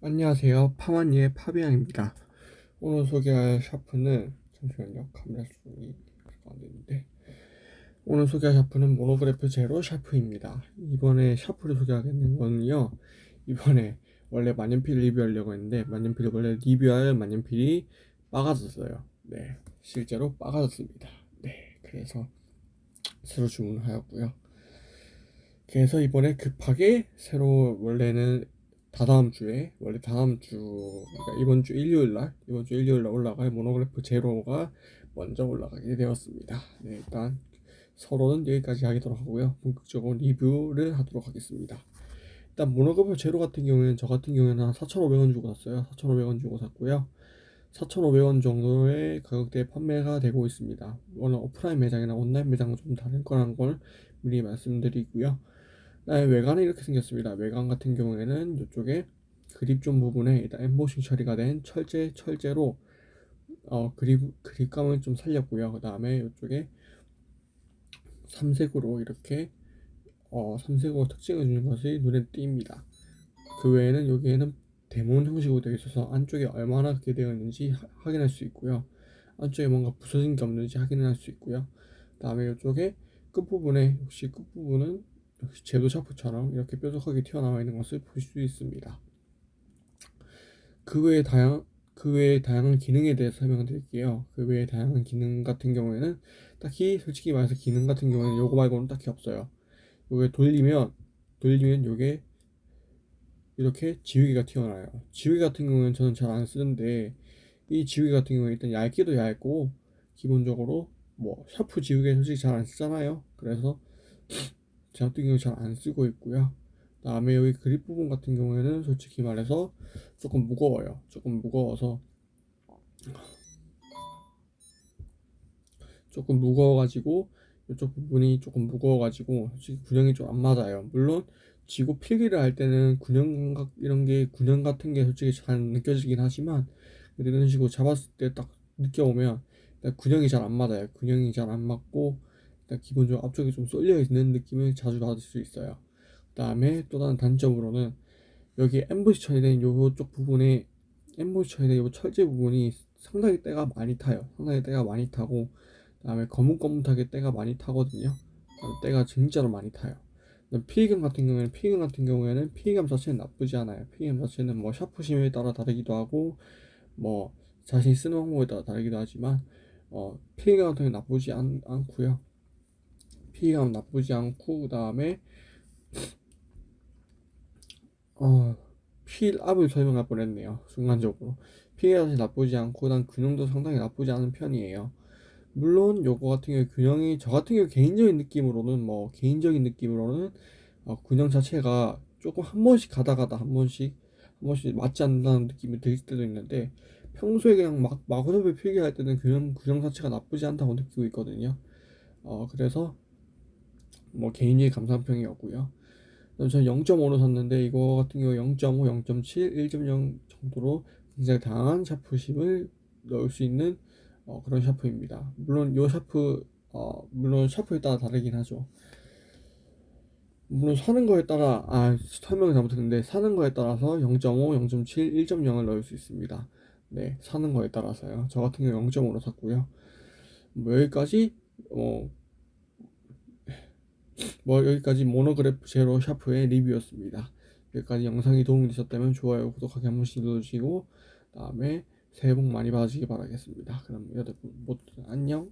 안녕하세요. 파마니의 파비앙입니다. 오늘 소개할 샤프는 잠시만요. 카메라 수정이 안 되는데 오늘 소개할 샤프는 모노그래프 제로 샤프입니다. 이번에 샤프를 소개하겠는 거는요. 이번에 원래 만년필 리뷰하려고 했는데 만년필을 원래 리뷰할 만년필이 빠가졌어요. 네, 실제로 빠가졌습니다. 네, 그래서 새로 주문하였고요. 그래서 이번에 급하게 새로 원래는 다다음 주에 원래 다음 주 그러니까 이번 주 일요일 날 이번 주 일요일 날 올라갈 모노그래프 제로가 먼저 올라가게 되었습니다. 네, 일단 서론은 여기까지 하도록 하고요. 본격적으로 리뷰를 하도록 하겠습니다. 일단 모노그래프 제로 같은 경우에는 저 같은 경우에는 한 4,500원 주고 샀어요. 4,500원 주고 샀고요. 4,500원 정도의 가격대에 판매가 되고 있습니다. 물론 오프라인 매장이나 온라인 매장은 좀 다를 거라는 걸 미리 말씀드리고요. 네, 외관은 이렇게 생겼습니다. 외관 같은 경우에는 이쪽에 그립존 부분에 일단 엠보싱 처리가 된 철제 철제로 어, 그립 그립감을 좀 살렸고요. 그 다음에 이쪽에 삼색으로 이렇게 어, 삼색으로 특징을 주는 것이 눈에 띕니다. 그 외에는 여기에는 데몬 형식으로 되어 있어서 안쪽에 얼마나 그렇게 되어 있는지 하, 확인할 수 있고요. 안쪽에 뭔가 부서진 게 없는지 확인할 수 있고요. 그 다음에 이쪽에 끝부분에 혹시 끝부분은 역시 제도 샤프처럼 이렇게 뾰족하게 튀어나와 있는 것을 볼 수 있습니다. 그 외에 다양 그 외에 다양한 기능에 대해서 설명드릴게요. 그 외에 다양한 기능 같은 경우에는 딱히 솔직히 말해서 기능 같은 경우에는 요거 말고는 딱히 없어요. 요게 돌리면 돌리면 요게 이렇게 지우개가 튀어나와요. 지우개 같은 경우는 저는 잘 안 쓰는데 이 지우개 같은 경우는 일단 얇기도 얇고 기본적으로 뭐 샤프 지우개 솔직히 잘 안 쓰잖아요. 그래서 제 같은 경우 잘 안 쓰고 있고요. 다음에 여기 그립 부분 같은 경우에는 솔직히 말해서 조금 무거워요. 조금 무거워서 조금 무거워가지고 이쪽 부분이 조금 무거워가지고 솔직히 균형이 좀 안 맞아요. 물론 지고 필기를 할 때는 균형 각 이런 게 균형 같은 게 솔직히 잘 느껴지긴 하지만 이런 식으로 잡았을 때 딱 느껴오면 균형이 잘 안 맞아요. 균형이 잘 안 맞고 기본적으로 앞쪽에 좀 쏠려 있는 느낌을 자주 받을 수 있어요. 그 다음에 또 다른 단점으로는 여기 엠보시 처리된 요쪽 부분에 엠보시 처리된 요 철제 부분이 상당히 때가 많이 타요. 상당히 때가 많이 타고 그 다음에 거뭇거뭇하게 때가 많이 타거든요. 때가 진짜로 많이 타요. 피감 같은 경우에는 피감 같은 경우에는 피감 자체는 나쁘지 않아요. 피감 자체는 뭐 샤프심에 따라 다르기도 하고 뭐 자신이 쓰는 방법에 따라 다르기도 하지만 어, 피감 같은 경우는 나쁘지 않, 않고요. 피감 나쁘지 않고 그 다음에 어, 필압을 설명할 뻔했네요 순간적으로. 피감이 나쁘지 않고 그다음 균형도 상당히 나쁘지 않은 편이에요. 물론 요거 같은 경우 균형이 저 같은 경우 개인적인 느낌으로는 뭐 개인적인 느낌으로는 어, 균형 자체가 조금 한 번씩 가다 가다 한 번씩 한 번씩 맞지 않는다는 느낌이 들 때도 있는데 평소에 그냥 막 마구잡이 필기할 때는 균형 균형 자체가 나쁘지 않다고 느끼고 있거든요. 어 그래서 뭐 개인적인 감상평이었고요. 저는 0.5로 샀는데 이거 같은 경우 0.5, 0.7, 1.0 정도로 굉장히 다양한 샤프심을 넣을 수 있는 어, 그런 샤프입니다. 물론 이 샤프 어, 물론 샤프에 따라 다르긴 하죠. 물론 사는 거에 따라 아 설명을 잘못했는데 사는 거에 따라서 0.5, 0.7, 1.0을 넣을 수 있습니다. 네 사는 거에 따라서요. 저 같은 경우 0.5로 샀고요. 뭐 여기까지 어, 뭐 여기까지 모노그래프 제로 샤프의 리뷰였습니다. 여기까지 영상이 도움이 되셨다면 좋아요, 구독하기 한 번씩 눌러주시고 다음에 새해 복 많이 받으시기 바라겠습니다. 그럼 여러분 모두 안녕